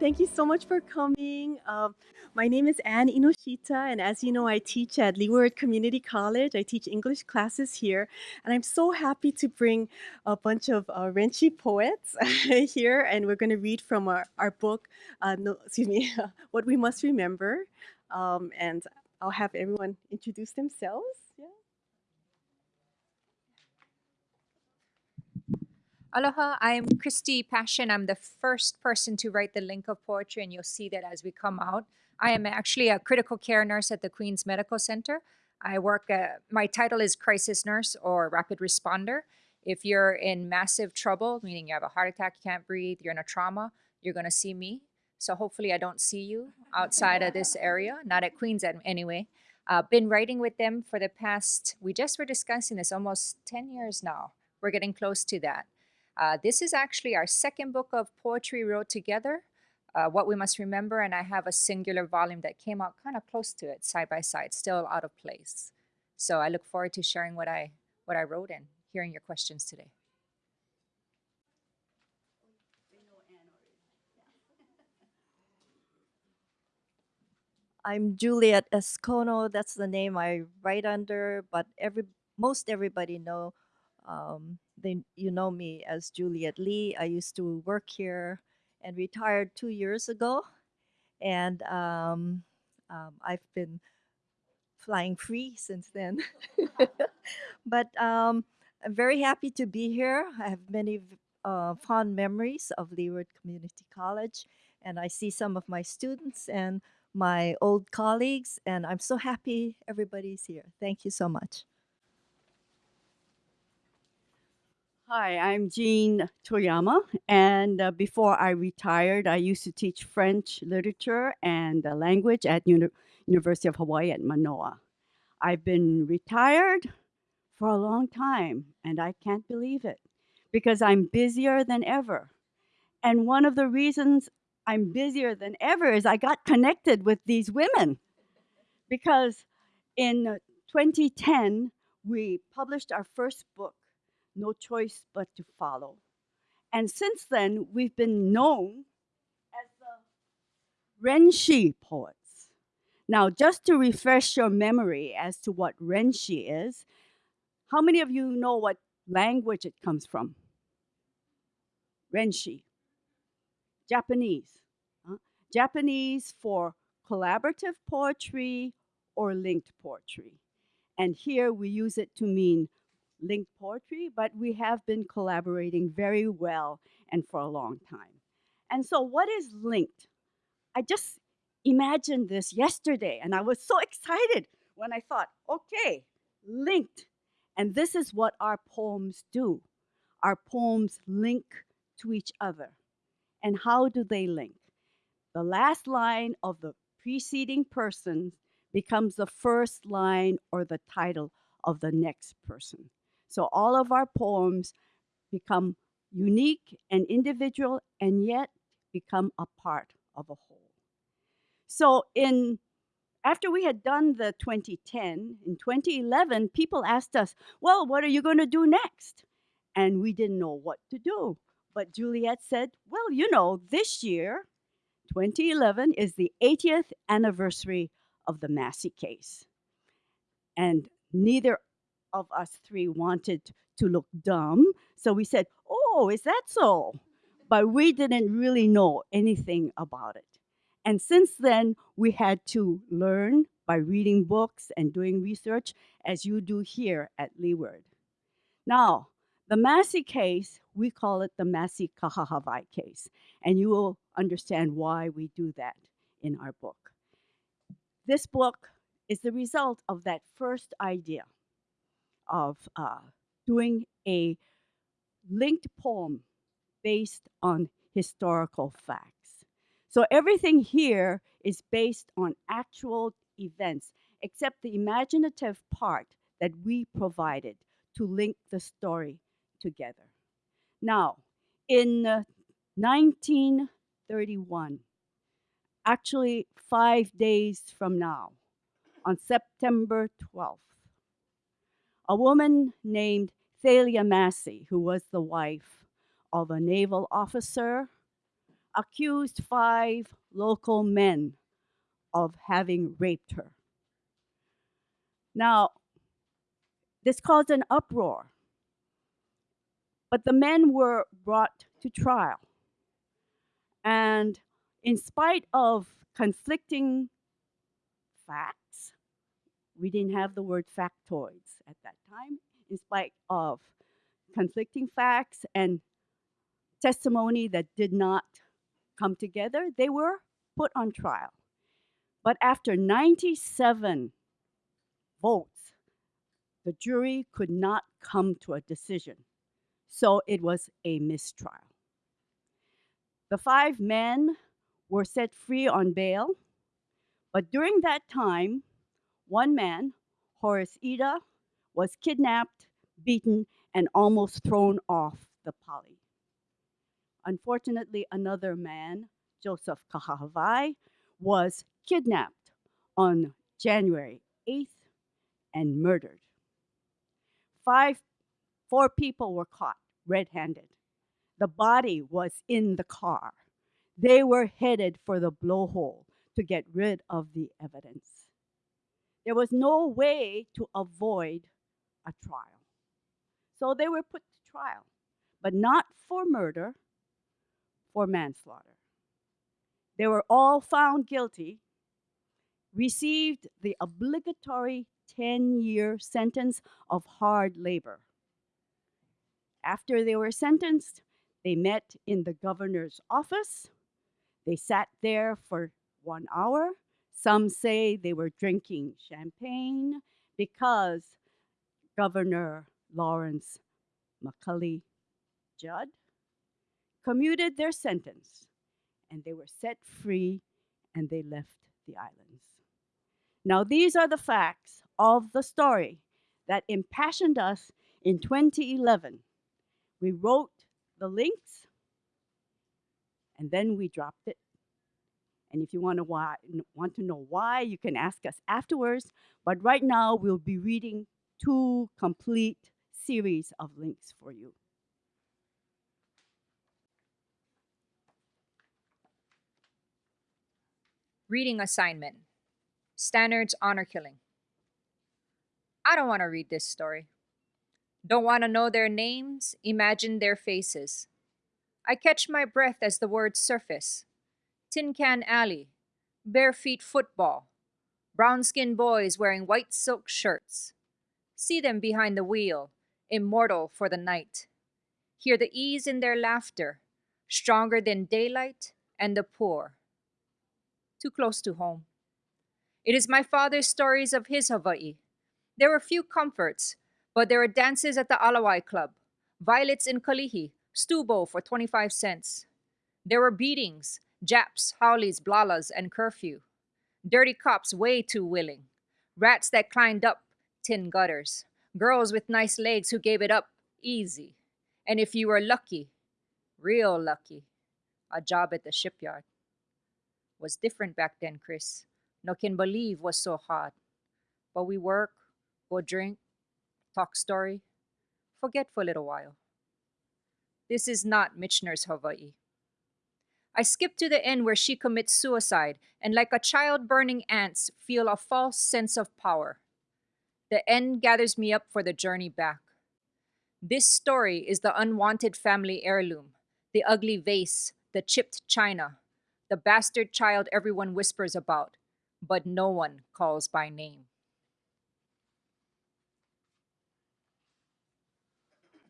Thank you so much for coming. Um, my name is Ann Inoshita, and as you know, I teach at Leeward Community College. I teach English classes here, and I'm so happy to bring a bunch of uh, Renshi poets here, and we're going to read from our, our book, uh, no, excuse me, What We Must Remember. Um, and I'll have everyone introduce themselves. Yeah. Aloha, I'm Christy Passion. I'm the first person to write the link of poetry, and you'll see that as we come out. I am actually a critical care nurse at the Queens Medical Center. I work, uh, my title is crisis nurse or rapid responder. If you're in massive trouble, meaning you have a heart attack, you can't breathe, you're in a trauma, you're going to see me. So hopefully, I don't see you outside of this area, not at Queens anyway. Uh, been writing with them for the past, we just were discussing this almost 10 years now. We're getting close to that. Uh, this is actually our second book of poetry wrote together, uh, What We Must Remember, and I have a singular volume that came out kind of close to it, side by side, still out of place. So I look forward to sharing what I what I wrote and hearing your questions today. I'm Juliet S. Kono. That's the name I write under, but every most everybody know um, they you know me as Juliet Lee. I used to work here and retired two years ago, and um, um, I've been flying free since then. but um, I'm very happy to be here. I have many uh, fond memories of Leeward Community College, and I see some of my students and my old colleagues, and I'm so happy everybody's here. Thank you so much. Hi, I'm Jean Toyama, and uh, before I retired, I used to teach French literature and uh, language at Uni University of Hawaii at Manoa. I've been retired for a long time, and I can't believe it because I'm busier than ever. And one of the reasons I'm busier than ever is I got connected with these women because in 2010, we published our first book no choice but to follow. And since then, we've been known as the Renshi poets. Now, just to refresh your memory as to what Renshi is, how many of you know what language it comes from? Renshi. Japanese. Huh? Japanese for collaborative poetry or linked poetry. And here we use it to mean linked poetry, but we have been collaborating very well and for a long time. And so, what is linked? I just imagined this yesterday, and I was so excited when I thought, okay, linked. And this is what our poems do. Our poems link to each other. And how do they link? The last line of the preceding person becomes the first line or the title of the next person. So all of our poems become unique and individual and yet become a part of a whole. So in after we had done the 2010, in 2011, people asked us, well, what are you going to do next? And we didn't know what to do. But Juliet said, well, you know, this year, 2011, is the 80th anniversary of the Massie case. And neither of us three wanted to look dumb. So we said, Oh, is that so? But we didn't really know anything about it. And since then, we had to learn by reading books and doing research, as you do here at Leeward. Now, the Massie case, we call it the Massie Kahahawai case, and you will understand why we do that in our book. This book is the result of that first idea of uh, doing a linked poem based on historical facts. So everything here is based on actual events, except the imaginative part that we provided to link the story together. Now, in uh, 1931, actually five days from now, on September 12th, a woman named Thalia Massie, who was the wife of a naval officer, accused five local men of having raped her. Now, this caused an uproar, but the men were brought to trial. And in spite of conflicting facts, we didn't have the word factoids at that time, in spite of conflicting facts and testimony that did not come together, they were put on trial. But after 97 votes, the jury could not come to a decision. So it was a mistrial. The five men were set free on bail, but during that time, one man, Horace Ida, was kidnapped, beaten, and almost thrown off the pali. Unfortunately, another man, Joseph Kahahawai, was kidnapped on January 8th and murdered. Five, four people were caught red handed. The body was in the car. They were headed for the blowhole to get rid of the evidence. There was no way to avoid a trial. So they were put to trial, but not for murder, for manslaughter. They were all found guilty, received the obligatory 10 year sentence of hard labor. After they were sentenced, they met in the governor's office. They sat there for one hour. Some say they were drinking champagne because Governor Lawrence McCully Judd commuted their sentence and they were set free and they left the islands. Now, these are the facts of the story that impassioned us in 2011. We wrote the links and then we dropped it. And if you want to, why, want to know why, you can ask us afterwards. But right now, we'll be reading two complete series of links for you. Reading assignment Standards Honor Killing. I don't want to read this story. Don't want to know their names, imagine their faces. I catch my breath as the words surface Tin Can Alley, Bare Feet Football, brown skinned boys wearing white silk shirts. See them behind the wheel, immortal for the night. Hear the ease in their laughter, stronger than daylight and the poor. Too close to home. It is my father's stories of his Hawaii. There were few comforts, but there were dances at the Alawai Club, violets in Kalihi, stubo for 25 cents. There were beatings, Japs, Haoles, Blalas, and curfew. Dirty cops way too willing. Rats that climbed up tin gutters. Girls with nice legs who gave it up easy. And if you were lucky, real lucky, a job at the shipyard. Was different back then, Chris. No can believe was so hard. But we work, go drink, talk story, forget for a little while. This is not Michener's Hawaii. I skip to the end where she commits suicide and, like a child burning ants, feel a false sense of power. The end gathers me up for the journey back. This story is the unwanted family heirloom, the ugly vase, the chipped china, the bastard child everyone whispers about, but no one calls by name.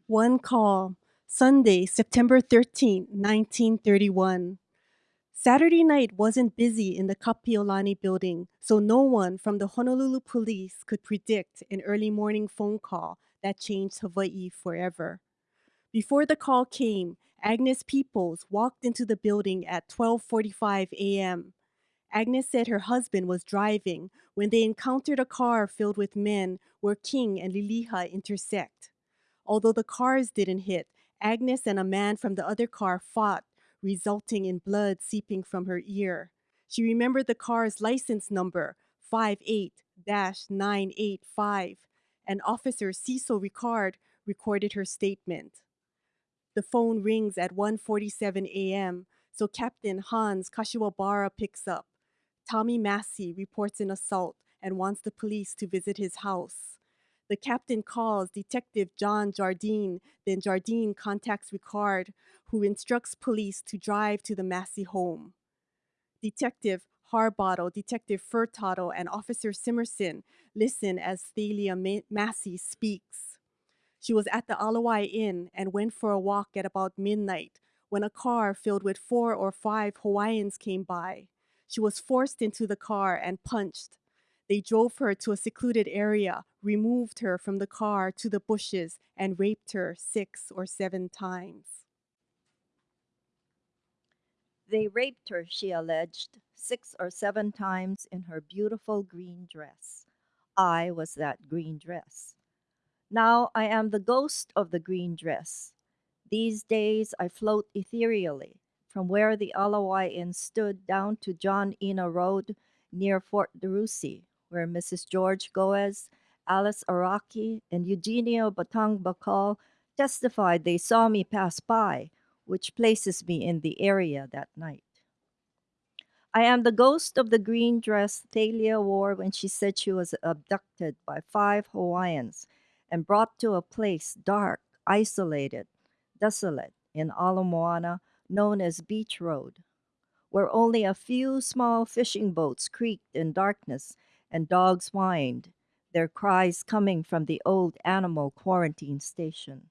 One call, Sunday, September 13, 1931. Saturday night wasn't busy in the Kapiolani building, so no one from the Honolulu police could predict an early morning phone call that changed Hawaii forever. Before the call came, Agnes Peoples walked into the building at 12:45 a.m. Agnes said her husband was driving when they encountered a car filled with men where King and Liliha intersect. Although the cars didn't hit, Agnes and a man from the other car fought, resulting in blood seeping from her ear. She remembered the car's license number, 58 985, and Officer Cecil Ricard recorded her statement. The phone rings at 1:47 a.m. So Captain Hans Kashiwabara picks up. Tommy Massie reports an assault and wants the police to visit his house. The captain calls Detective John Jardine, then Jardine contacts Ricard, who instructs police to drive to the Massie home. Detective Harbottle, Detective Furtado, and Officer Simerson listen as Thalia Ma- Massie speaks. She was at the Alawai Inn and went for a walk at about midnight when a car filled with four or five Hawaiians came by. She was forced into the car and punched. They drove her to a secluded area, removed her from the car to the bushes, and raped her six or seven times. They raped her, she alleged, six or seven times in her beautiful green dress. I was that green dress. Now I am the ghost of the green dress. These days I float ethereally from where the Alawai Inn stood down to John Ena Road near Fort DeRussy, where Mrs. George Goes, Alice Araki, and Eugenio Batang Bakal testified they saw me pass by, which places me in the area that night. I am the ghost of the green dress Thalia wore when she said she was abducted by five Hawaiians and brought to a place dark, isolated, desolate in Ala Moana known as Beach Road, where only a few small fishing boats creaked in darkness and dogs whined, their cries coming from the old animal quarantine station.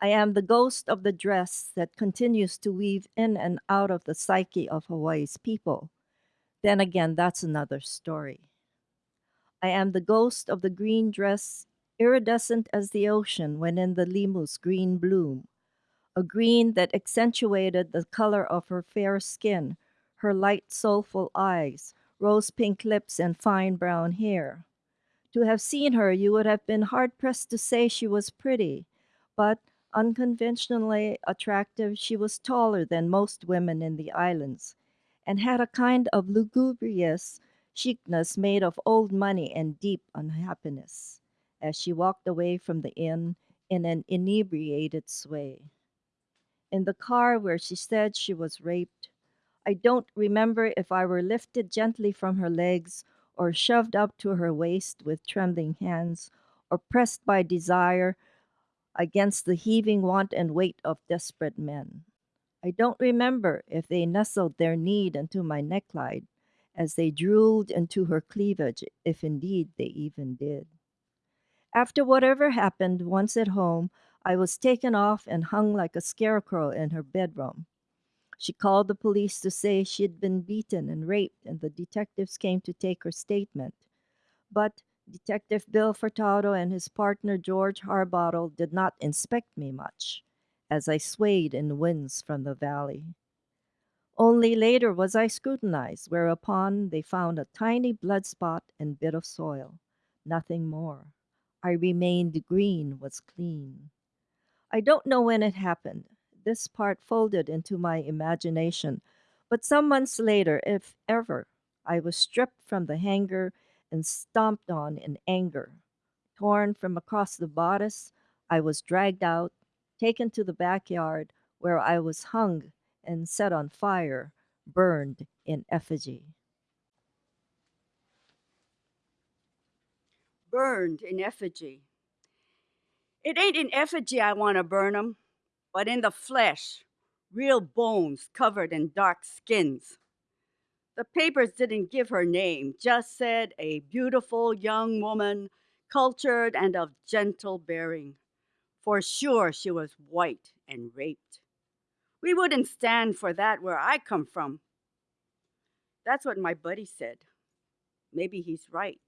I am the ghost of the dress that continues to weave in and out of the psyche of Hawaii's people. Then again, that's another story. I am the ghost of the green dress, iridescent as the ocean when in the limu's green bloom, a green that accentuated the color of her fair skin, her light, soulful eyes, rose pink lips, and fine brown hair. To have seen her, you would have been hard pressed to say she was pretty, but unconventionally attractive, she was taller than most women in the islands and had a kind of lugubrious chicness made of old money and deep unhappiness as she walked away from the inn in an inebriated sway. In the car where she said she was raped, I don't remember if I were lifted gently from her legs or shoved up to her waist with trembling hands or pressed by desire against the heaving want and weight of desperate men. I don't remember if they nestled their need into my neckline as they drooled into her cleavage, if indeed they even did. After whatever happened once at home, I was taken off and hung like a scarecrow in her bedroom. She called the police to say she'd been beaten and raped, and the detectives came to take her statement. But Detective Bill Furtado and his partner George Harbottle did not inspect me much as I swayed in winds from the valley. Only later was I scrutinized, whereupon they found a tiny blood spot and bit of soil. Nothing more. I remained green, was clean. I don't know when it happened. This part folded into my imagination, but some months later, if ever, I was stripped from the hanger and stomped on in anger. Torn from across the bodice, I was dragged out, taken to the backyard, where I was hung and set on fire, burned in effigy. Burned in effigy. It ain't in effigy I want to burn 'em, but in the flesh, real bones covered in dark skins. The papers didn't give her name, just said a beautiful young woman, cultured and of gentle bearing. For sure she was white and raped. We wouldn't stand for that where I come from. That's what my buddy said. Maybe he's right.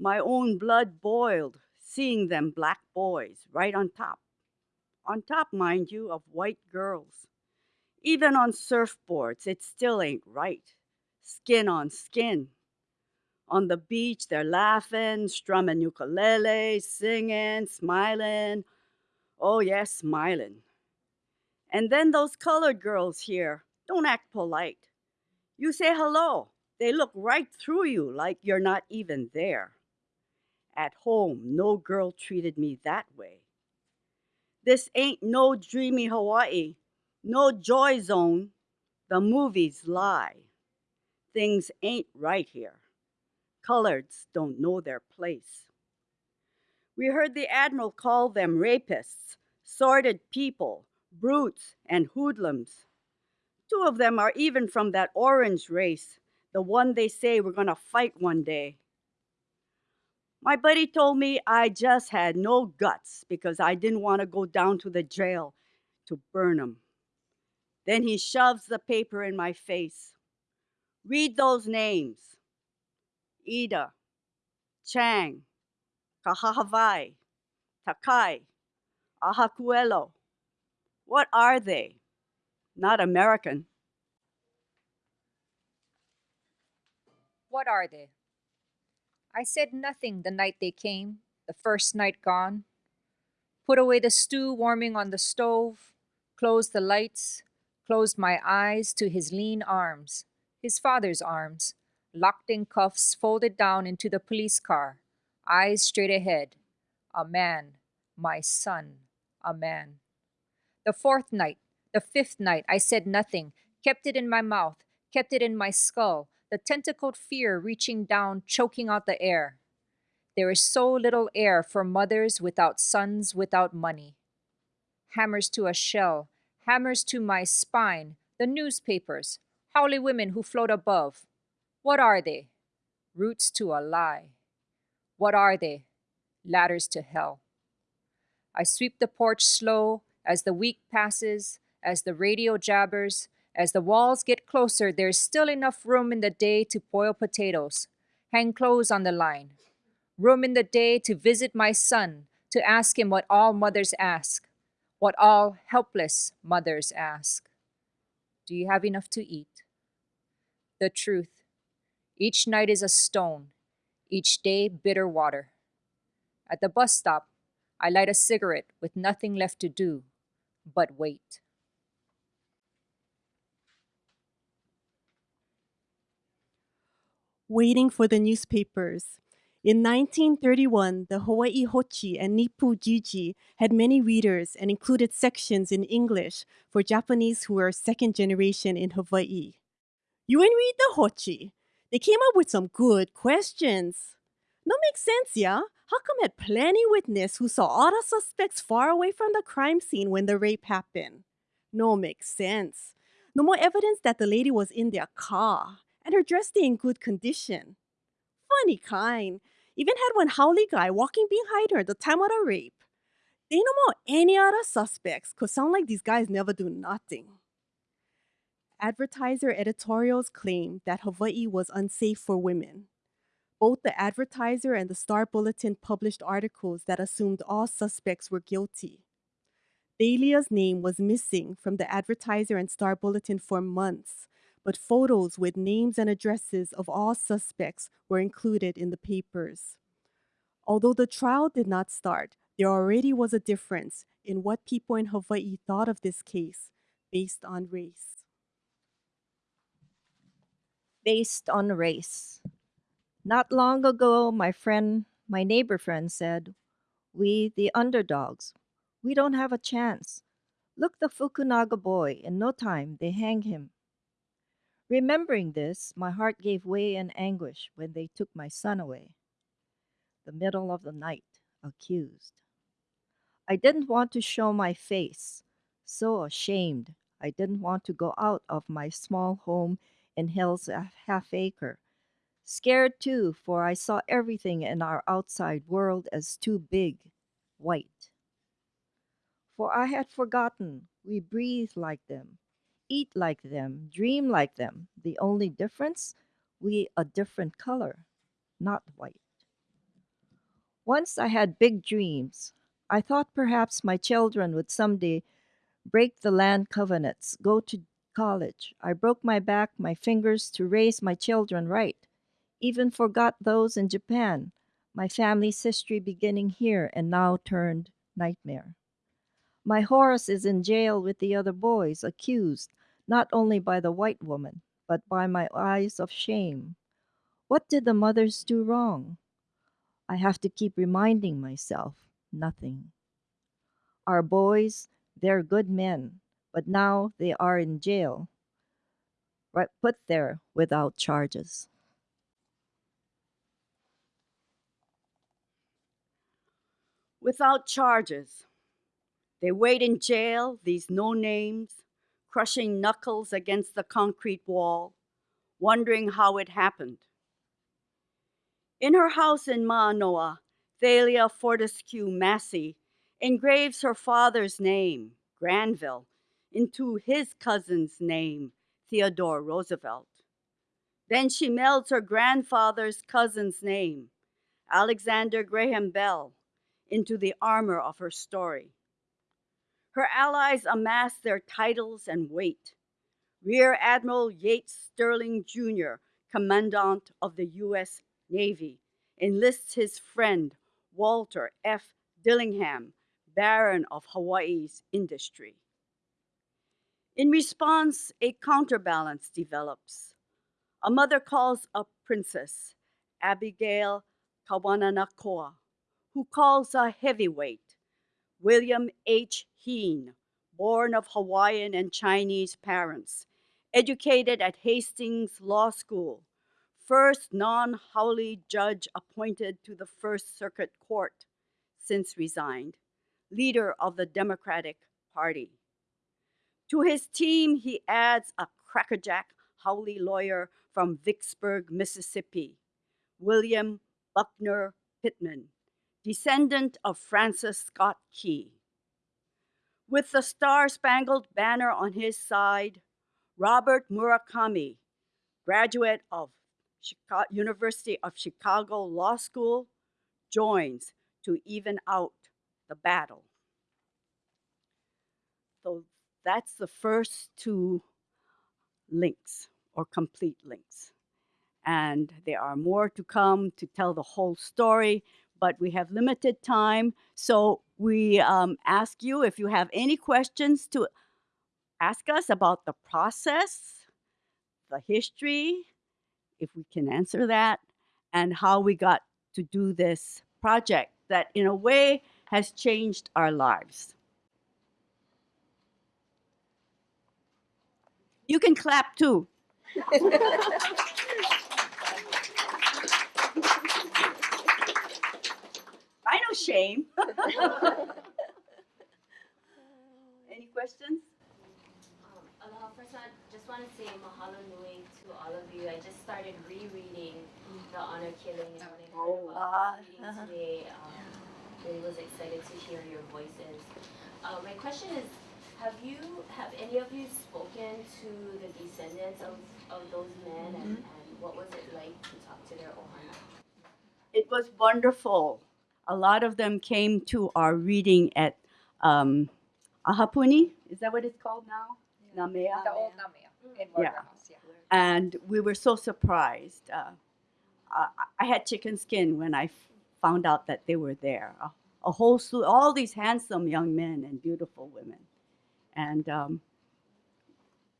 My own blood boiled seeing them black boys right on top. On top, mind you, of white girls. Even on surfboards, it still ain't right skin on skin. On the beach, they're laughing, strumming ukulele, singing, smiling. Oh, yes, smiling. And then those colored girls here don't act polite. You say hello, they look right through you like you're not even there. At home, no girl treated me that way. This ain't no dreamy Hawaii. No joy zone, the movies lie. Things ain't right here. Coloreds don't know their place. We heard the Admiral call them rapists, sordid people, brutes, and hoodlums. Two of them are even from that orange race, the one they say we're gonna fight one day. My buddy told me I just had no guts because I didn't want to go down to the jail to burn 'em. Then he shoves the paper in my face. Read those names Ida, Chang, Kahahawai, Takai, Ahakuelo. What are they? Not American. What are they? I said nothing the night they came, the first night gone. Put away the stew warming on the stove, closed the lights, closed my eyes to his lean arms, his father's arms, locked in cuffs, folded down into the police car, eyes straight ahead. A man, my son, a man. The fourth night, the fifth night, I said nothing, kept it in my mouth, kept it in my skull, the tentacled fear reaching down, choking out the air. There is so little air for mothers without sons, without money. Hammers to a shell, hammers to my spine, the newspapers, haole women who float above. What are they? Roots to a lie. What are they? Ladders to hell. I sweep the porch slow as the week passes, as the radio jabbers, as the walls get closer, there's still enough room in the day to boil potatoes, hang clothes on the line. Room in the day to visit my son, to ask him what all mothers ask, what all helpless mothers ask. Do you have enough to eat? The truth. Each night is a stone, each day bitter water. At the bus stop, I light a cigarette with nothing left to do but wait. Waiting for the newspapers. In 1931, the Hawaii Hochi and Nippu Jiji had many readers and included sections in English for Japanese who were second generation in Hawaii. You ain't read the Hochi. They came up with some good questions. No makes sense, yeah? How come had plenty witness who saw all the suspects far away from the crime scene when the rape happened? No makes sense. No more evidence that the lady was in their car and her dress stay in good condition. Funny kind. Even had one haole guy walking behind her the time of the rape. They no more any other suspects, cause sound like these guys never do nothing. Advertiser editorials claimed that Hawaii was unsafe for women. Both the advertiser and the Star Bulletin published articles that assumed all suspects were guilty. Thalia's name was missing from the advertiser and Star Bulletin for months, but photos with names and addresses of all suspects were included in the papers. Although the trial did not start, there already was a difference in what people in Hawaii thought of this case based on race. based on race. Not long ago, my friend, my neighbor friend said, We, the underdogs, we don't have a chance. Look the Fukunaga boy, in no time they hang him. Remembering this, my heart gave way in anguish when they took my son away. The middle of the night, accused. I didn't want to show my face, so ashamed. I didn't want to go out of my small home in Hill's half acre. Scared too, for I saw everything in our outside world as too big, white. For I had forgotten we breathe like them, eat like them, dream like them. The only difference, we a different color, not white. Once I had big dreams. I thought perhaps my children would someday break the land covenants, go to college. I broke my back, my fingers to raise my children right. Even forgot those in Japan, my family's history beginning here and now turned nightmare. My Horace is in jail with the other boys, accused not only by the white woman, but by my eyes of shame. What did the mothers do wrong? I have to keep reminding myself nothing. Our boys, they're good men, but now they are in jail, right? Put there without charges. without charges. They wait in jail, these no names, crushing knuckles against the concrete wall, wondering how it happened. In her house in Manoa, Thalia Fortescue Massie engraves her father's name, Granville, into his cousin's name, Theodore Roosevelt. Then she melds her grandfather's cousin's name, Alexander Graham Bell, into the armor of her story. Her allies amass their titles and weight. Rear Admiral Yates Stirling Jr., Commandant of the U.S. Navy, enlists his friend Walter F. Dillingham, Baron of Hawaii's industry. In response, a counterbalance develops. A mother calls a princess, Abigail Kawananakoa, who calls a heavyweight, William H. Heen, born of Hawaiian and Chinese parents, educated at Hastings Law School, first non Haole judge appointed to the First Circuit Court since resigned, leader of the Democratic Party. To his team, he adds a crackerjack Haole lawyer from Vicksburg, Mississippi, William Buckner Pittman, descendant of Francis Scott Key. With the Star Spangled Banner on his side, Robert Murakami, graduate of University of Chicago Law School, joins to even out the battle. So that's the first two links or complete links. And there are more to come to tell the whole story, but we have limited time. So we um, ask you if you have any questions to ask us about the process, the history, if we can answer that, and how we got to do this project that, in a way, has changed our lives. You can clap too. Know shame. Any questions? Um, aloha, first I just want to say mahalo nui to all of you. I just started rereading The Honor Killing and when I heard Oh. about uh-huh. today, um, really was excited to hear your voices. Uh, my question is, have you, have any of you spoken to the descendants of, of those men and, and what was it like to talk to their ohana? It was wonderful. A lot of them came to our reading at um, Ahapuni. Is that what it's called now? Namea. The old Namia in Yeah. House, yeah. and we were so surprised. Uh, I, I had chicken skin when I f- found out that they were there. A, a whole slew, all these handsome young men and beautiful women, and um,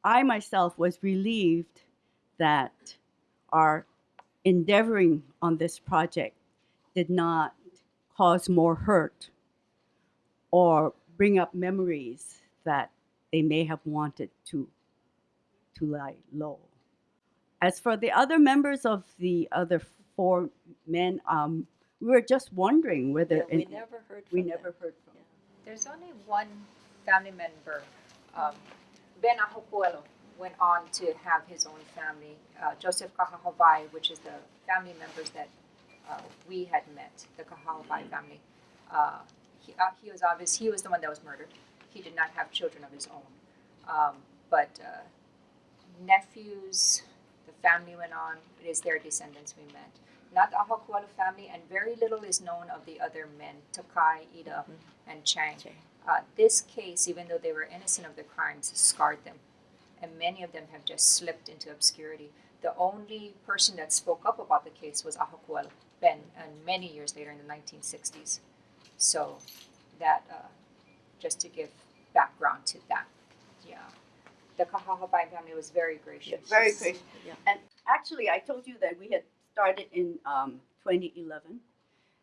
I myself was relieved that our endeavoring on this project did not cause more hurt or bring up memories that they may have wanted to to lie low. As for the other members of the other four men, um, we were just wondering whether Yeah, we and never heard we from them. never heard from. There's only one family member. Um, ben Ahakuelo went on to have his own family. Uh, Joseph Kahahawai, which is the family members that uh, we had met, the Kahahawai family. Uh, he, uh, he was obvious. He was the one that was murdered. He did not have children of his own. Um, but uh, nephews, the family went on. It is their descendants we met. Not the Ahakuelo family, and very little is known of the other men, Takai, Ida, and Chang. Uh, this case, even though they were innocent of the crimes, scarred them, and many of them have just slipped into obscurity. The only person that spoke up about the case was Ahakuelo Ben, and many years later in the 1960s. So, that uh, just to give background to that, yeah. The Kahahawai family was very gracious. Very gracious. Yeah. And actually, I told you that we had started in um, 2011.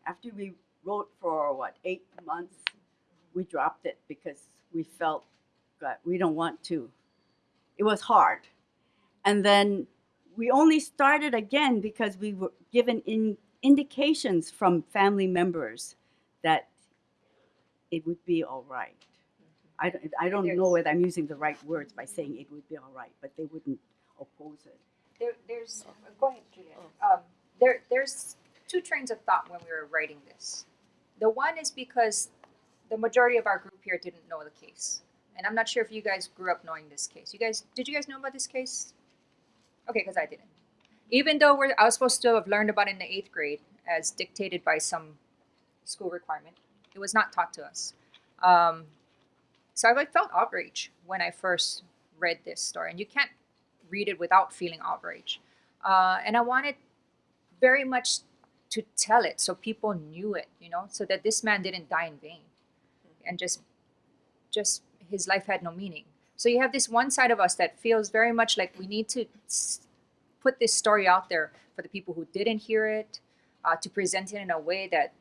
After we wrote for what eight months, we dropped it because we felt God, we don't want to. It was hard. And then we only started again because we were given in, indications from family members that it would be all right. I don't, I don't know There's- whether I'm using the right words by saying it would be all right, but they wouldn't oppose it. There, there's, go ahead, Juliet. Um, there, there's two trains of thought when we were writing this. The one is because the majority of our group here didn't know the case. And I'm not sure if you guys grew up knowing this case. You guys, did you guys know about this case? Okay, because I didn't. Even though we're, I was supposed to have learned about it in the eighth grade as dictated by some school requirement, it was not taught to us. Um, so I like, felt outrage when I first read this story. And you can't read it without feeling outrage. Uh, and I wanted very much to tell it so people knew it, you know, so that this man didn't die in vain and just just his life had no meaning. So you have this one side of us that feels very much like we need to put this story out there for the people who didn't hear it, uh, to present it in a way that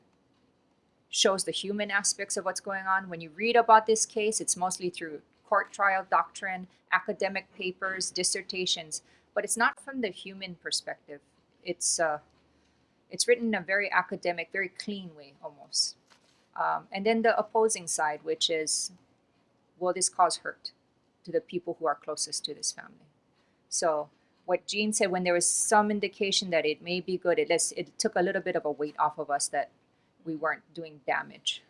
shows the human aspects of what's going on. When you read about this case, it's mostly through court trial doctrine, academic papers, dissertations, but it's not from the human perspective. It's uh, it's written in a very academic, very clean way almost. Um, and then the opposing side, which is, will this cause hurt to the people who are closest to this family? So what Jean said, when there was some indication that it may be good, it, lets, it took a little bit of a weight off of us that we weren't doing damage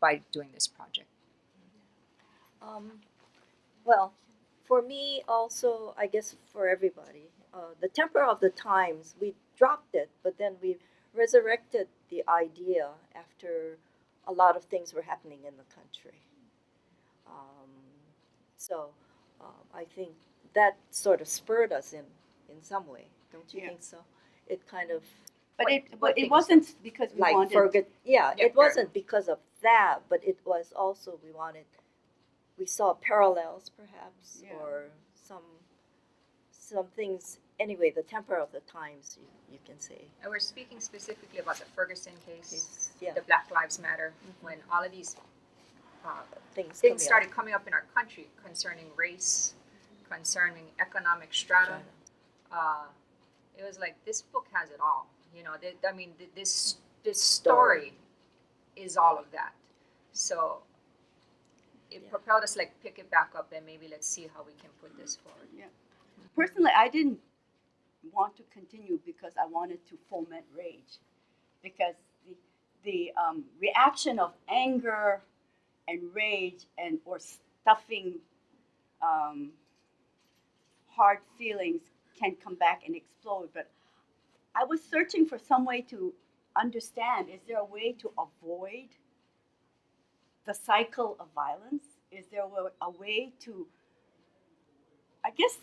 by doing this project. Um, well, for me also, I guess for everybody, uh, the temper of the times, we dropped it, but then we resurrected the idea after a lot of things were happening in the country. Um, so um, I think that sort of spurred us in, in some way, don't you Yeah. think so? It kind of But What- it, but it wasn't because we like wanted. forget yeah, Yeah, it wasn't because of that but it was also we wanted we saw parallels perhaps Yeah. or some some things anyway the temper of the times you, you can say And we're speaking specifically about the Ferguson case, yeah the Black Lives Matter, when all of these uh, things things coming started coming up in our country concerning race, concerning economic strata. Uh, it was like this book has it all. You know, I mean, th- this this story is all of that. So it Yeah. propelled us like pick it back up and maybe let's see how we can put this forward. Yeah. Personally, I didn't want to continue because I wanted to foment rage. Because the, the um, reaction of anger and rage and or stuffing um, hard feelings can come back and explode. But I was searching for some way to understand is there a way to avoid the cycle of violence? Is there a way to, I guess,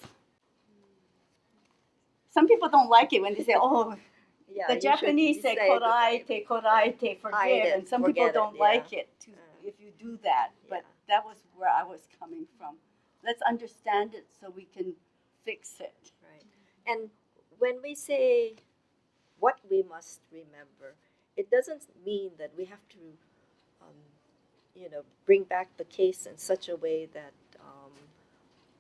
some people don't like it when they say, oh, yeah the Japanese say that- koraite, koraite, forgive, it, and some people don't yeah. like it to, Uh, if you do that. But that was where I was coming from. Let's understand it so we can fix it. And when we say what we must remember, it doesn't mean that we have to, um, you know, bring back the case in such a way that um,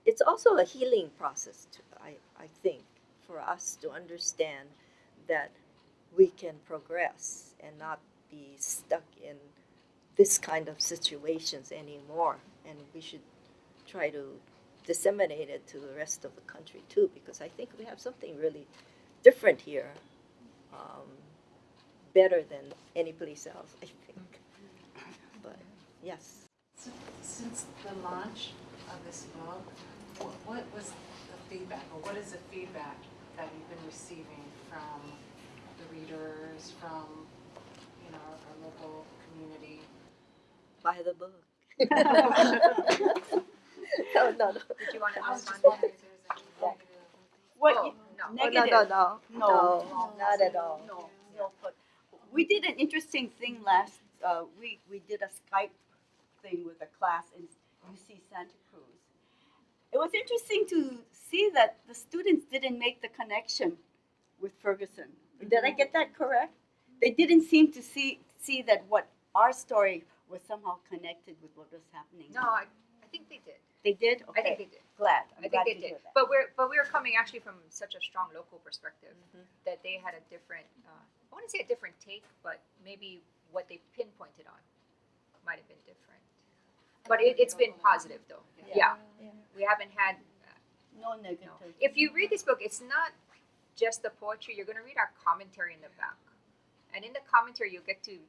it's also a healing process, to, I, I think, for us to understand that we can progress and not be stuck in this kind of situations anymore. And we should try to disseminate it to the rest of the country too, because I think we have something really different here, um, better than any place else, I think. But yes, Since- Since the launch of this book, what, what was the feedback, or what is the feedback that you've been receiving from the readers, from, you know, our local community? buy the book. no, no, no. Did you want to I was respond? just wondering if there's any negative. What Oh, you- no. Oh, negative? no, no, no, No. no, not at all. No, no. We did an interesting thing last uh, week. We did a Skype thing with a class in UC Santa Cruz. It was interesting to see that the students didn't make the connection with Ferguson. Did I get that correct? They didn't seem to see see that what our story was somehow connected with what was happening. No, I, I think they did. They did? I think they did. glad. I'm I glad think they did. But we're but we were coming actually from such a strong local perspective Mhm. that they had a different. Uh, I want to say a different take, but maybe what they pinpointed on might have been different. But it, it's been positive though. Yeah. Yeah. we haven't had. No No. negative. If you read this book, it's not just the poetry. You're going to read our commentary in the back, and in the commentary, you'll get to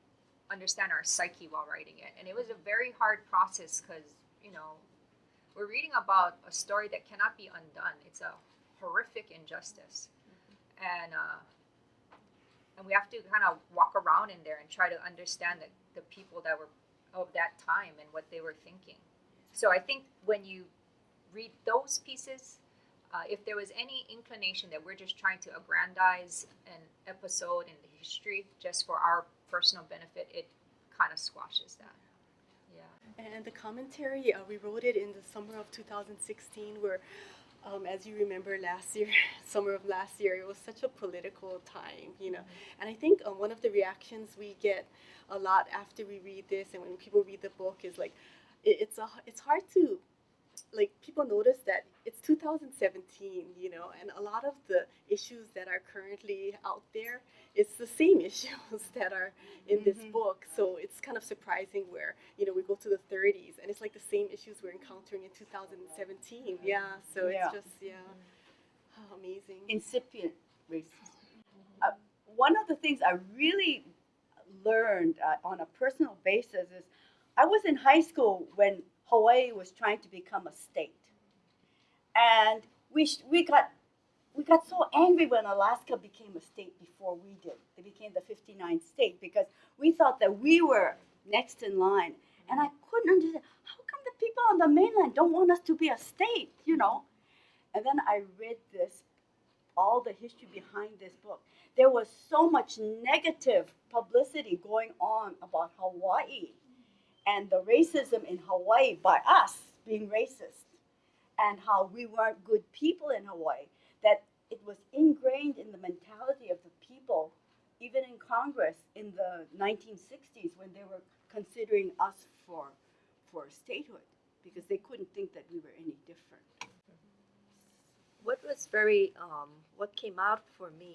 understand our psyche while writing it. And it was a very hard process because you know we're reading about a story that cannot be undone. It's a horrific injustice, and uh, and we have to kind of walk around in there and try to understand the, the people that were of that time and what they were thinking. So I think when you read those pieces, uh, if there was any inclination that we're just trying to aggrandize an episode in the history just for our personal benefit, it kind of squashes that. And the commentary, uh, we wrote it in the summer of 2016, where, um, as you remember, last year, summer of last year, it was such a political time, you know. And I think uh, one of the reactions we get a lot after we read this, and when people read the book, is like, it, it's a, it's hard to, like, people notice that it's 2017, you know, and a lot of the issues that are currently out there, it's the same issues that are in this Mhm. book. So it's kind of surprising where, you know, we go to the 30s and it's like the same issues we're encountering in 2017. Yeah, so Yeah. it's just, yeah, oh, amazing. incipient racism. Uh, one of the things I really learned uh, on a personal basis is I was in high school when Hawaii was trying to become a state, and we we got we got so angry when Alaska became a state before we did. They became the 59th state because we thought that we were next in line, and I couldn't understand how come the people on the mainland don't want us to be a state, you know. And then I read this all the history behind this book. There was so much negative publicity going on about Hawaii and the racism in Hawaii by us being racist and how we weren't good people in Hawaii that it was ingrained in the mentality of the people even in Congress in the 1960s when they were considering us for for statehood because they couldn't think that we were any different. what was very um, what came out for me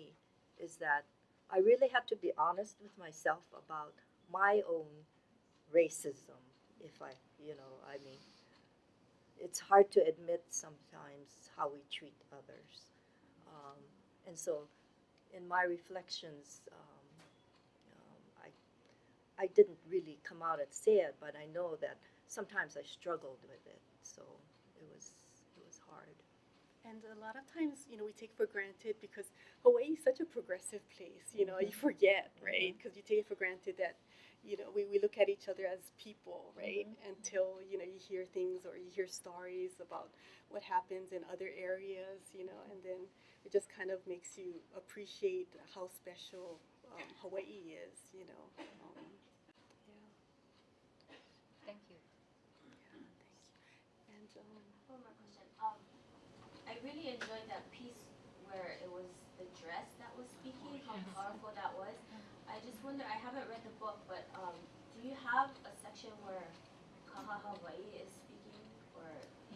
is that I really had to be honest with myself about my own racism. If I, you know, I mean, it's hard to admit sometimes how we treat others, um, and so in my reflections, um, um, I I didn't really come out and say it, but I know that sometimes I struggled with it. So it was it was hard. And a lot of times, you know, we take for granted because Hawaii is such a progressive place, you know, you forget, right? Because you take it for granted that, you know, we, we look at each other as people, right? Until, you know, you hear things or you hear stories about what happens in other areas, you know, and then it just kind of makes you appreciate how special um, Hawaii is, you know. Um, yeah, Thank you. yeah, thank you. And, um, One more question. Um, I really enjoyed that piece where it was the dress that was speaking, how powerful that was. I just wonder, I haven't read the book, but um, do you have a section where Kahahawai is speaking or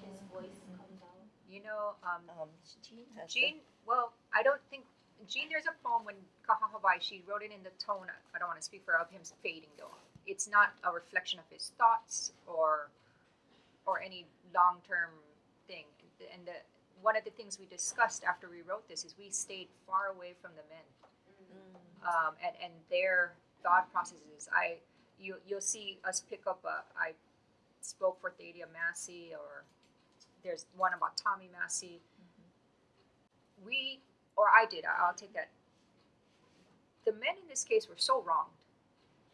his voice comes out? You know, um, Um, Jean has the- Jean, well, I don't think Jean. There's a poem when Kahahawai. She wrote it in the tone. I don't want to speak for her, of him fading though. It's not a reflection of his thoughts or or any long-term thing. And the one of the things we discussed after we wrote this is we stayed far away from the men um, and and their thought processes. I you you'll see us pick up a. I spoke for Thalia Massie or there's one about Tommy Massie we or I did, I- I'll take that. The men in this case were so wronged,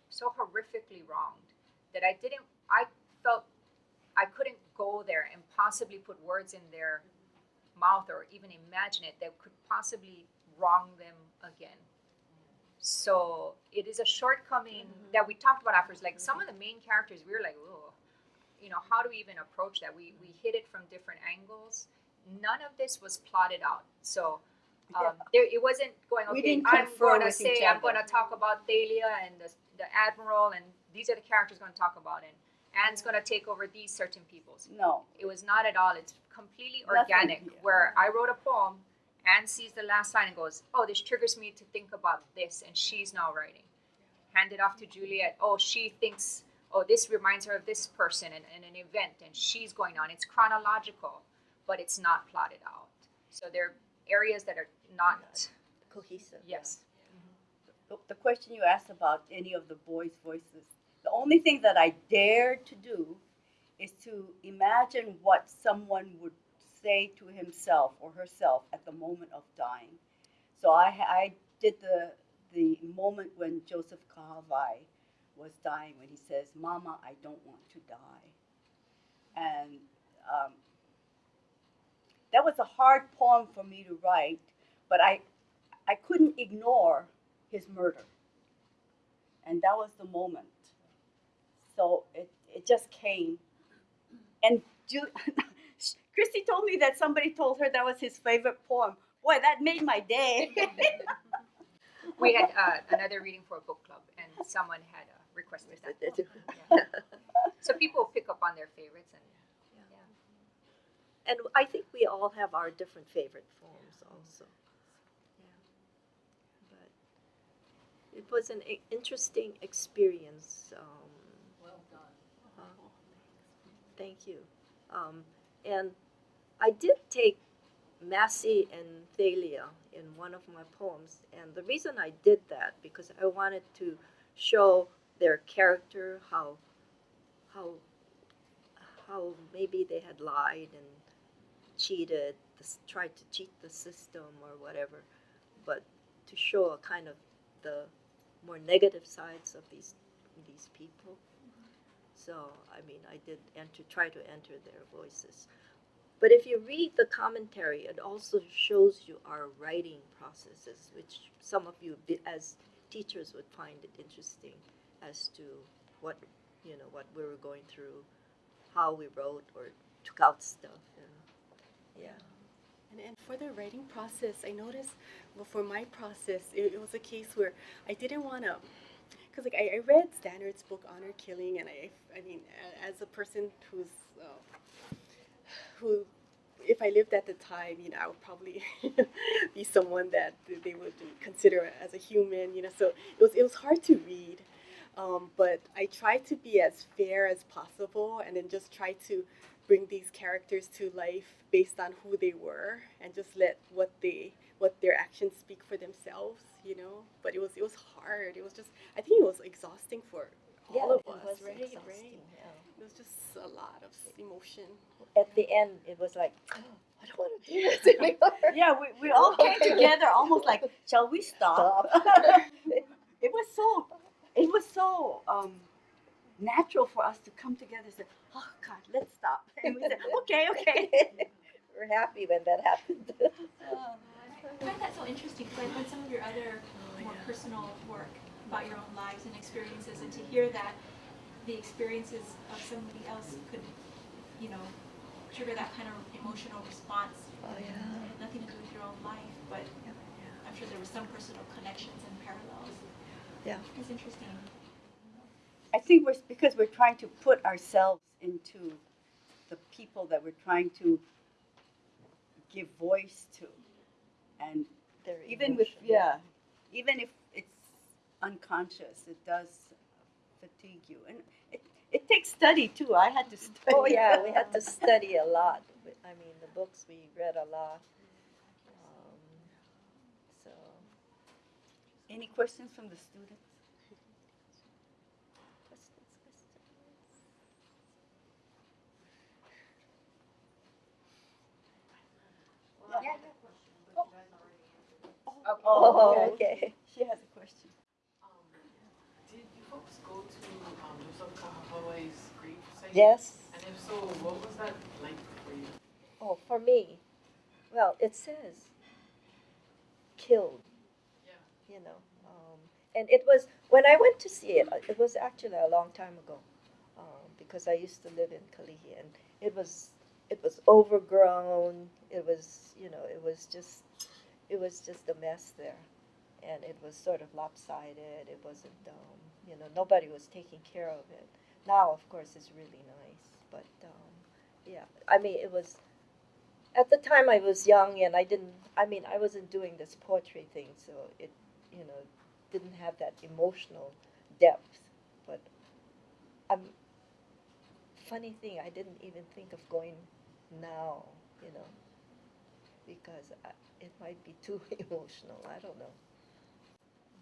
so horrifically wronged, that I didn't I felt I couldn't go there and possibly put words in their mouth or even imagine it that could possibly wrong them again. So it is a shortcoming that we talked about afterwards. Like some of the main characters, we were like, oh, you know, how do we even approach that? We we hit it from different angles. None of this was plotted out. So um, there, it wasn't going. We Okay, I'm going to say I'm going to talk about Thalia and the, the admiral, and these are the characters going to talk about, and Ann's gonna take over these certain people's. No. It was not at all. It's completely Nothing organic. here. Where I wrote a poem, Ann sees the last line and goes, "Oh, this triggers me to think about this," and she's now writing. Hand it off to Juliet. Oh, she thinks, oh, this reminds her of this person and, and an event, and she's going on. It's chronological, but it's not plotted out. So there are areas that are not. Cohesive. Yes. Mm-hmm. the, the question you asked about any of the boys' voices, the only thing that I dared to do is to imagine what someone would say to himself or herself at the moment of dying. So I, I did the, the moment when Joseph Kahahawai was dying, when he says, Mama, I don't want to die. And um, that was a hard poem for me to write, but I, I couldn't ignore his murder. And that was the moment. So it, it just came. And Ju- Christy told me that somebody told her that was his favorite poem. Boy, that made my day. We had uh, another reading for a book club, and someone had uh, requested that. They do. So people pick up on their favorites, and And I think we all have our different favorite poems, also. Yeah. But it was an interesting experience. Um, Well done. uh, thank you. Um, and I did take Massie and Thalia in one of my poems. And the reason I did that because I wanted to show their character, how how how maybe they had lied and cheated, tried to cheat the system or whatever, but to show a kind of the more negative sides of these these people. So I mean, I did enter, try to enter their voices. But if you read the commentary, it also shows you our writing processes, which some of you, as teachers, would find it interesting as to what you know what we were going through, how we wrote or took out stuff, yeah. And, and for the writing process, I noticed, well, for my process, it, it was a case where I didn't want to, because like I, I read Stannard's book Honor Killing, and I, I mean, as a person who's, uh, who, if I lived at the time, you know, I would probably be someone that they would consider as a human, you know. So it was it was hard to read, um, but I tried to be as fair as possible, and then just try to bring these characters to life based on who they were and just let what they what their actions speak for themselves you know but it was it was hard it was just i think it was exhausting for all yeah, of it us was right exhausting, right yeah. it was just a lot of emotion At the end, it was like, I don't want to do this anymore. yeah, we, we all came together almost like, shall we stop? it was so, it was so um, natural for us to come together and say, oh God, let's stop. And we said, okay, okay. We're happy when that happened. I find that so interesting because I've read some of your other more personal work about your own lives and experiences, and to hear that the experiences of somebody else could, you know, trigger that kind of emotional response. Oh, yeah. Nothing to do with your own life, but I'm sure there were some personal connections and parallels. Yeah. It's interesting. I think we're because we're trying to put ourselves into the people that we're trying to give voice to, and Their even with emotion, yeah, even if it's unconscious, it does fatigue you, and it it takes study too. I had to study. Oh yeah, we had to study a lot. I mean, the books we read a lot. Um, so Any questions from the students? Oh, okay. She has a question. Um, did you folks go to um, Joseph Kahahawai's grief site? Yes. And if so, what was that like for you? Oh, for me, well, it says killed. Yeah. You know, um, and it was when I went to see it. uh, It was actually a long time ago, um, because I used to live in Kalihi, and it was it was overgrown. It was you know it was just it was just a mess there, and it was sort of lopsided. It wasn't um, you know nobody was taking care of it. now, of course, it's really nice. But um, yeah, I mean, it was at the time I was young and I didn't. I mean, I wasn't doing this poetry thing, so it, you know, didn't have that emotional depth. But I'm. Funny thing, I didn't even think of going now. You know, because I, it might be too emotional. I don't know.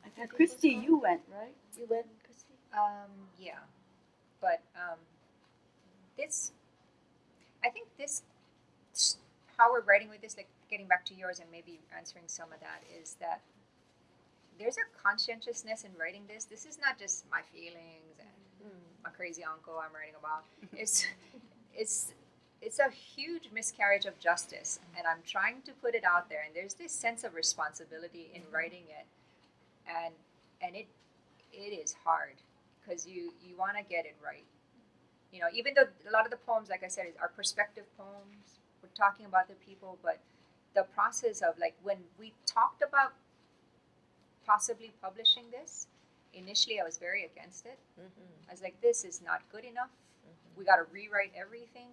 I think Christy, you went, right? You went, Christy? Um, yeah, but um, this, I think this, how we're writing with this, like getting back to yours and maybe answering some of that, is that there's a conscientiousness in writing this. This is not just my feelings and my crazy uncle I'm writing about. It's, it's, it's a huge miscarriage of justice, and I'm trying to put it out there. And there's this sense of responsibility in writing it, and and it it is hard because you you want to get it right. You know even though a lot of the poems like i said are perspective poems we're talking about the people but the process of like when we talked about possibly publishing this initially i was very against it. Mm-hmm. i was like this is not good enough. We got to rewrite everything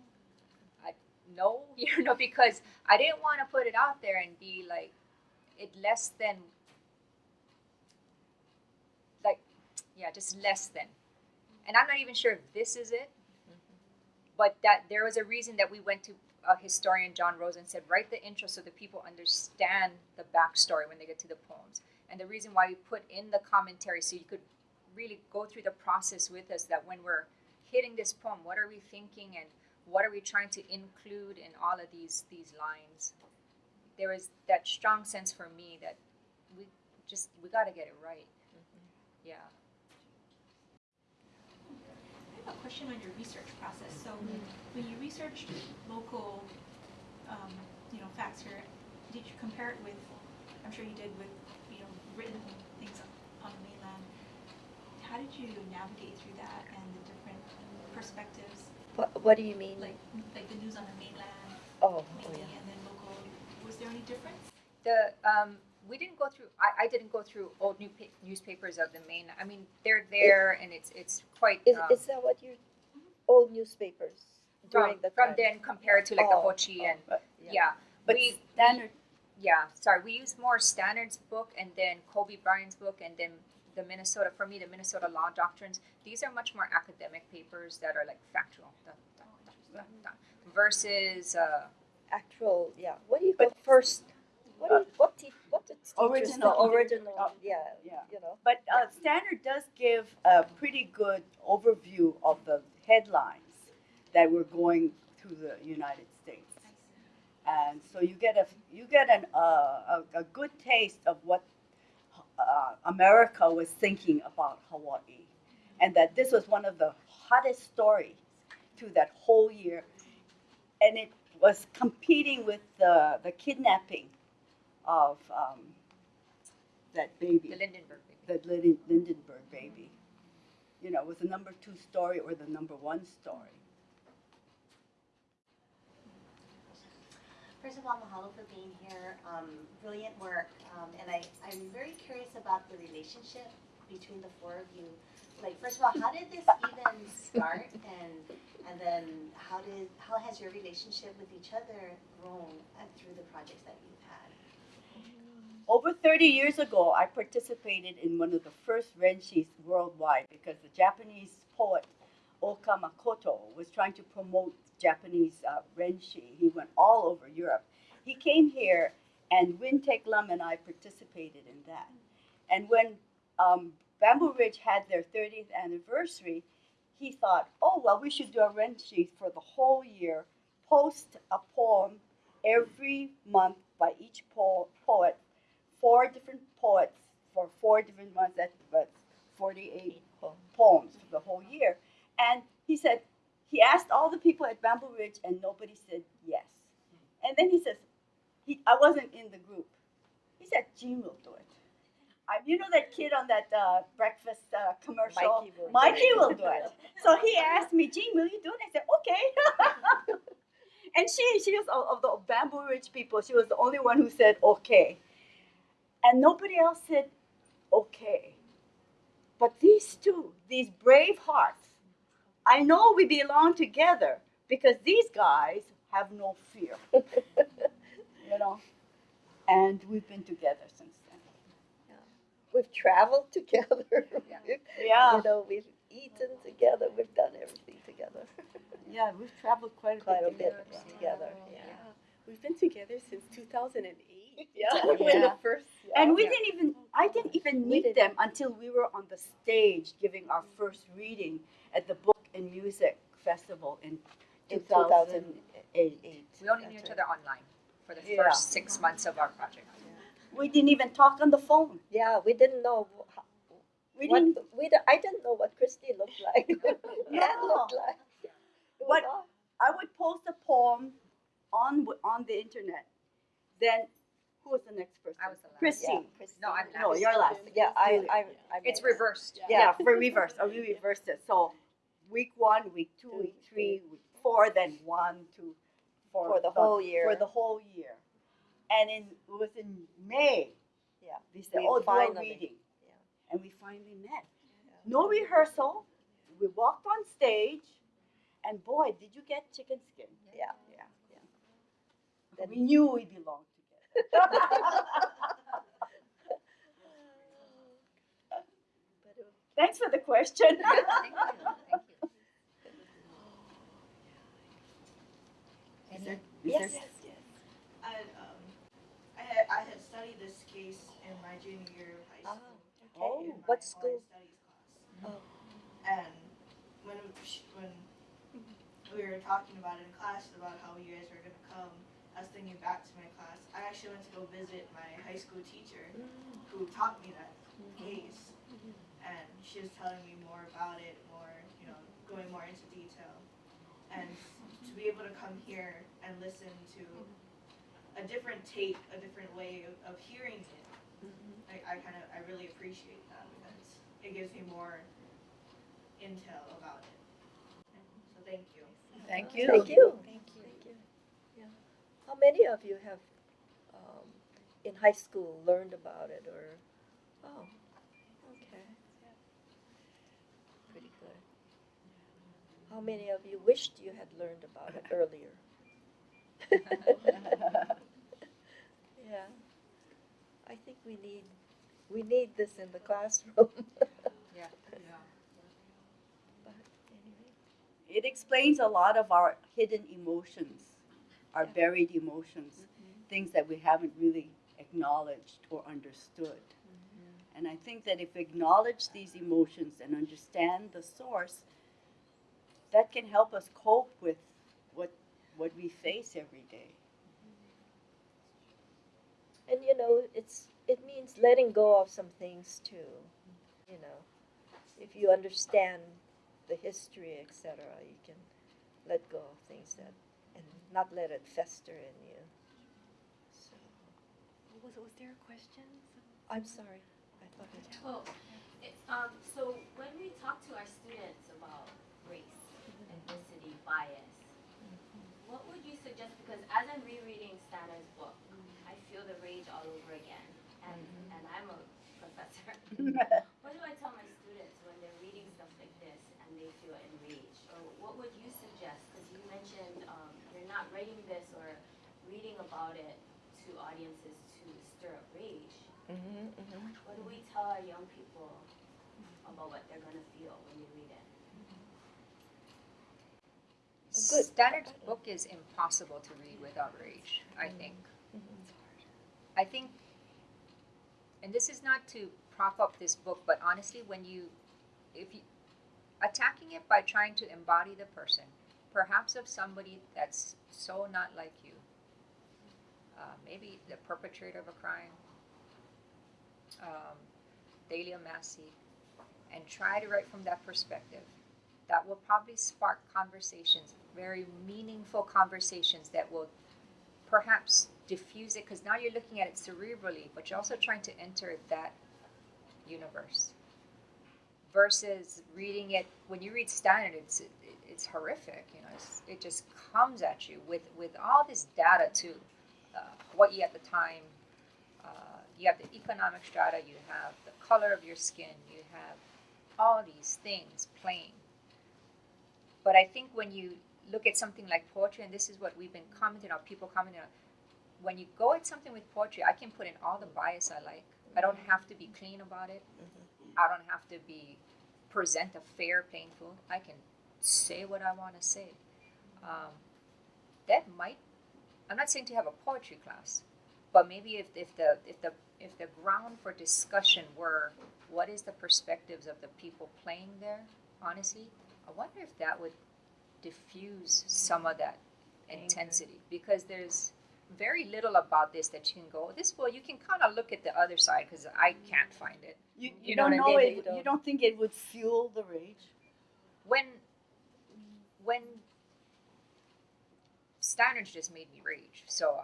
no you know because i didn't want to put it out there and be like it less than like yeah just less than. And i'm not even sure if this is it but that there was a reason that we went to a historian john rosa and said write the intro so that people understand the backstory when they get to the poems. And the reason why we put in the commentary so you could really go through the process with us that when we're hitting this poem what are we thinking and what are we trying to include in all of these these lines? There was that strong sense for me that we just we got to get it right. Yeah. I have a question on your research process. So when you researched local, um, you know, facts here, did you compare it with, I'm sure you did with, you know, written things on the mainland. How did you navigate through that and the different perspectives, What, what do you mean? like, like the news on the mainland oh, oh yeah. and then local? Was there any difference? the um we didn't go through I, I didn't go through old new pa- newspapers of the main i mean they're there and it's it's quite Is, um, is that what you old newspapers during from, the from then compared to like the Oh, Hochi and But, yeah, but we standard, yeah sorry we use more Stannard's book and then kobe Bryant's book and then the minnesota for me the minnesota law doctrines these are much more academic papers that are like factual dun, dun, dun, dun, versus uh, actual, yeah. What do you call first? What do you, what te- what teachers Original. call original? Oh, yeah, yeah. you know. but uh, Stannard does give a pretty good overview of the headlines that were going through the United States. and so you get a you get an uh, a, a good taste of what uh, America was thinking about Hawaii, and that this was one of the hottest stories through that whole year, and it was competing with the the kidnapping of um, that baby, the lindbergh baby. the Linden, Lindbergh baby. You know, it was the number two story or the number one story. First of all, mahalo for being here. Um, brilliant work. Um, and I, I'm very curious about the relationship between the four of you. Like, first of all, how did this even start? And and then how did how has your relationship with each other grown uh, through the projects that you've had? Over 30 years ago, I participated in one of the first renshis worldwide because the Japanese poet Oka Makoto was trying to promote Japanese uh, renshi. He went all over Europe. He came here, and Wing Tek Lum and I participated in that. And when um, Bamboo Ridge had their 30th anniversary, he thought, oh, well, we should do a renshi for the whole year, post a poem every month by each po- poet four different poets for four different months. That's but 48 poems for the whole year. And he said, he asked all the people at Bamboo Ridge, and nobody said yes. And then he says, he, I wasn't in the group. He said, Jean will do it. I, you know that kid on that uh, breakfast uh, commercial? Mikey will do Mikey it. will do it. So he asked me, Jean, will you do it? I said, okay. and she, she was of the Bamboo Ridge people. She was the only one who said okay, and nobody else said okay. But these two, these brave hearts, I know we belong together because these guys have no fear. you know? And we've been together since then. Yeah. We've traveled together. Yeah. We've- Yeah. You know, we've eaten together. We've done everything together. Yeah, we've traveled quite a Quite a bit. bit together. Yeah. We've been together since 2008. Yeah. When the Yeah. first. And we yeah. didn't even, I didn't even meet didn't. them until we were on the stage giving our first reading at the Book and Music Festival in In 2008. We only knew each other online for the Yeah. first six months of our project. We didn't even talk on the phone. Yeah, we didn't know how, We what didn't, we d- I didn't know what Christy looked like. Ann No. looked like. It was But- I would post a poem on on the internet. Then who was the next person? I was the last. Christy. yeah, Christy. No, I'm No, last. you're last. Yeah, I, Really. I, I. It's made it. reversed. Yeah, for reverse. Oh, we reversed it. So week one, week two, week three, week four, then one, two, four. For the whole year. For the whole year. And in, it was in May. Yeah, They said, oh, finally- reading. yeah. And we finally met. No rehearsal. We walked on stage. And boy, did you get chicken skin. Yeah. Yeah. Then- we knew we belonged together. But it was- Thanks for the question. Thank you. Thank you. Is there- is Yes, there- yes, yes. I had, um, I had, I had studied this case in my junior year of high Ah, school. okay. in my What school? Studies class. Oh. And when, when we were talking about it in class about how you guys were gonna come, I was thinking back to my class. I actually went to go visit my high school teacher who taught me that case. And she was telling me more about it, more, you know, going more into detail. And to be able to come here and listen to a different take, a different way of, of hearing it, I, I kind of, I really appreciate that because it gives me more intel about it. So thank you. Thank you. Thank you. Thank you. Thank you. Yeah. How many of you have, um, in high school learned about it or, oh, okay. Pretty good. How many of you wished you had learned about it earlier? Yeah. I think we need, we need this in the classroom. Yeah. Yeah. But anyway. It explains a lot of our hidden emotions, our Yeah. buried emotions, mm-hmm. things that we haven't really acknowledged or understood. Mm-hmm. And I think that if we acknowledge these emotions and understand the source, that can help us cope with what what we face every day. And you know, it's it means letting go of some things too. You know, if you understand the history, etc., you can let go of things that and not let it fester in you. So Was, was there a question? I'm sorry. I thought it. Oh, it, um, so when we talk to our students about race, ethnicity, bias, what would you suggest? Because as I'm rereading Stannard's book, I feel the rage all over again, and and I'm a professor. what do I tell my students when they're reading stuff like this and they feel enraged? Or what would you suggest? Because you mentioned um, you're not writing this or reading about it to audiences to stir up rage. Mm-hmm, mm-hmm. What do we tell our young people about what they're gonna feel when they read it? Good. Stannard's book is impossible to read without rage, I think. I think, and this is not to prop up this book, but honestly, when you, if you, attacking it by trying to embody the person, perhaps of somebody that's so not like you, uh, maybe the perpetrator of a crime, um, Thalia Massie, and try to write from that perspective. That will probably spark conversations, very meaningful conversations that will perhaps diffuse it because now you're looking at it cerebrally, but you're also trying to enter that universe. Versus reading it when you read Stannard, it's it, it's horrific. You know, it just comes at you with with all this data too. Uh, Hawaii at the time, uh, you have the economic strata, you have the color of your skin, you have all these things playing. But I think when you look at something like poetry, and this is what we've been commenting on, people commenting on, when you go at something with poetry, I can put in all the bias I like. I don't have to be clean about it. I don't have to be present a fair painful. I can say what I want to say. Um, that might. I'm not saying to have a poetry class, but maybe if, if the if the if the ground for discussion were what is the perspectives of the people playing there, honestly, I wonder if that would diffuse some of that intensity because there's very little about this that you can go this well you can kind of look at the other side because i can't find it You, you, You know don't know it. You don't- You don't think it would fuel the rage? when when Stannard's just made me rage so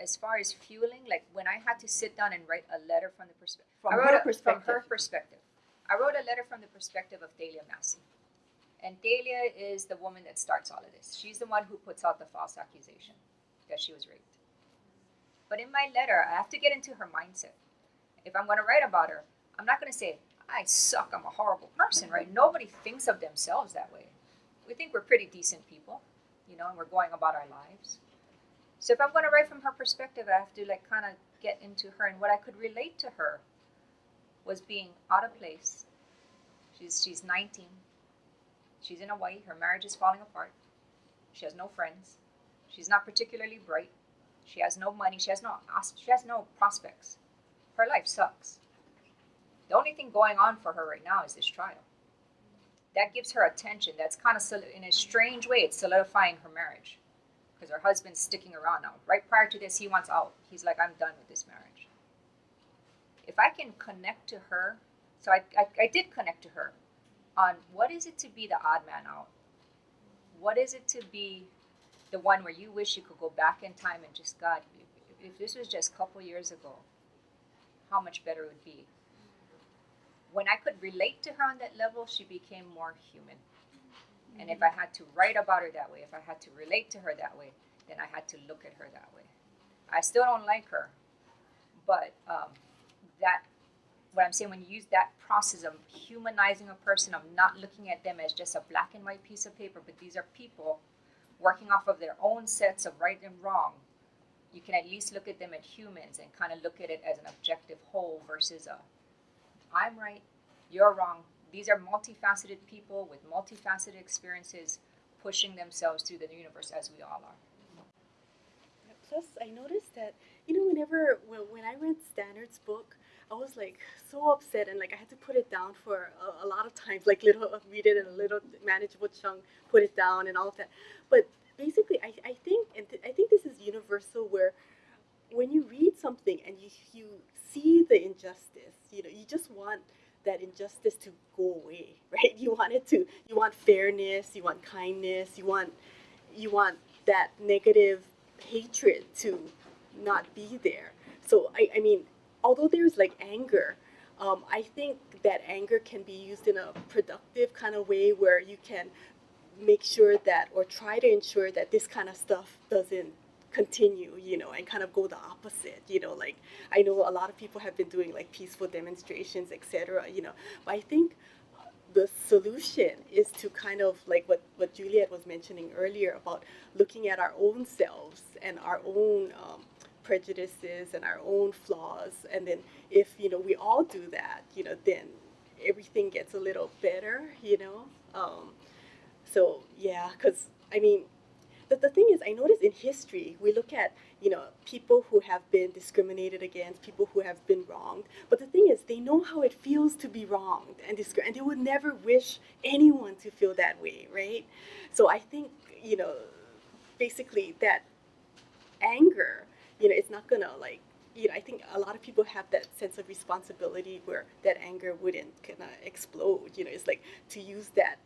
as far as fueling like when i had to sit down and write a letter from the perspective From her a- perspective. from her perspective i wrote a letter from the perspective of Thalia massie and Thalia is the woman that starts all of this she's the one who puts out the false accusation that she was raped but in my letter i have to get into her mindset if i'm going to write about her i'm not going to say i suck i'm a horrible person right nobody thinks of themselves that way we think we're pretty decent people, you know, and we're going about our lives. So if I'm going to write from her perspective, I have to like kind of get into her, and what I could relate to her was being out of place. She's she's 19. She's in Hawaii. Her marriage is falling apart. She has no friends. She's not particularly bright. She has no money. She has no she has no prospects. Her life sucks. The only thing going on for her right now is this trial that gives her attention. That's kind of in a strange way, it's solidifying her marriage because her husband's sticking around now. Right prior to this, he wants out. He's like, I'm done with this marriage. If I can connect to her, so I, I, I did connect to her on what is it to be the odd man out? What is it to be the one where you wish you could go back in time and just, God, if, this was just a couple years ago, how much better it would be? when I could relate to her on that level, she became more human. And if I had to write about her that way, if I had to relate to her that way, then I had to look at her that way. I still don't like her, but um, that, what I'm saying, when you use that process of humanizing a person, of not looking at them as just a black and white piece of paper, but these are people working off of their own sets of right and wrong, you can at least look at them as humans and kind of look at it as an objective whole versus a I'm right, you're wrong. These are multifaceted people with multifaceted experiences pushing themselves through the universe as we all are. Plus, I noticed that you know whenever when, when I read Stannard's book, I was like so upset and like I had to put it down for a, a lot of times, like little read it in a little manageable chunk, put it down and all of that. But basically, I, I think and th- I think this is universal where when you read something and you you see the injustice, you know, you just want that injustice to go away, right? You want it to you want fairness, you want kindness, you want you want that negative hatred to not be there. So I, I mean, although there's like anger, um, I think that anger can be used in a productive kind of way where you can make sure that or try to ensure that this kind of stuff doesn't continue, you know, and kind of go the opposite, you know, like I know a lot of people have been doing like peaceful demonstrations, etc., you know, but I think the solution is to kind of like what, what Juliet was mentioning earlier about looking at our own selves and our own um, prejudices and our own flaws. And then if, you know, we all do that, you know, then everything gets a little better, you know. Um, so, yeah, because, I mean, the, the thing is, I notice in history, we look at, you know, people who have been discriminated against, people who have been wronged. But the thing is, they know how it feels to be wronged and discri- and they would never wish anyone to feel that way, right? So I think, you know, basically that anger, you know, it's not gonna like, you know, I think a lot of people have that sense of responsibility where that anger wouldn't kind of explode. You know, it's like to use that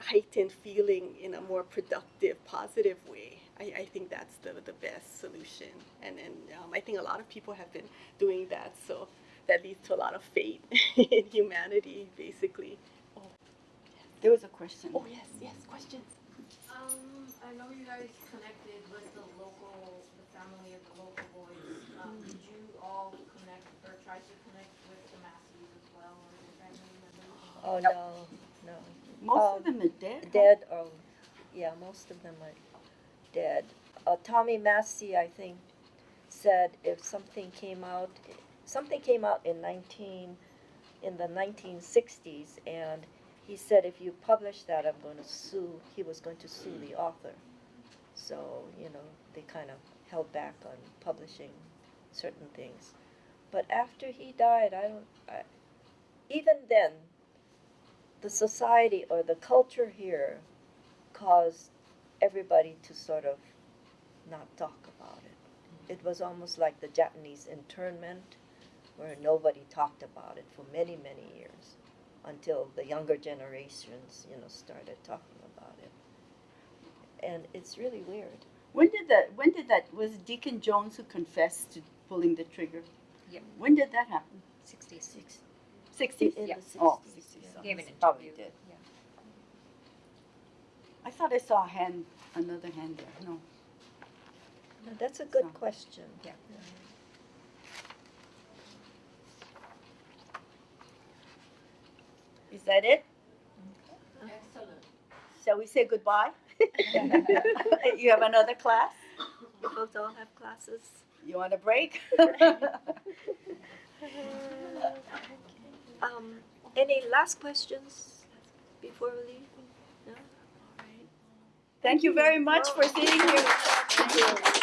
heightened feeling in a more productive, positive way. I, I think that's the, the best solution. And, and um, I think a lot of people have been doing that. So that leads to a lot of faith in humanity, basically. Oh, There was a question. oh yes, yes, questions. Um, I know you guys connected with the local, the family of the local boys. Um, did you all connect or try to connect with the Massies as well or their family members? Oh no, no, Most Um, of them are dead. dead oh, yeah most of them are dead uh, tommy massie i think said if something came out something came out in 19 in the 1960s and he said if you publish that i'm going to sue he was going to sue the author so you know they kind of held back on publishing certain things but after he died i don't I, even then the society or the culture here caused everybody to sort of not talk about it. It was almost like the Japanese internment, where nobody talked about it for many, many years until the younger generations, you know, started talking about it. And it's really weird. When did that? When did that? Was Deacon Jones who confessed to pulling the trigger? Yeah. When did that happen? 66. Sixties. Yeah. 60s. Oh, 60s. yeah. Gave an Probably interview. did. Yeah. I thought I saw a hand, another hand there. No. No, That's a good So- question. Yeah. Is that it? Excellent. Shall we say goodbye? you have another class? You folks all have classes? You want a break? Um, any last questions before we leave? No? Thank you very much for sitting here. Thank you.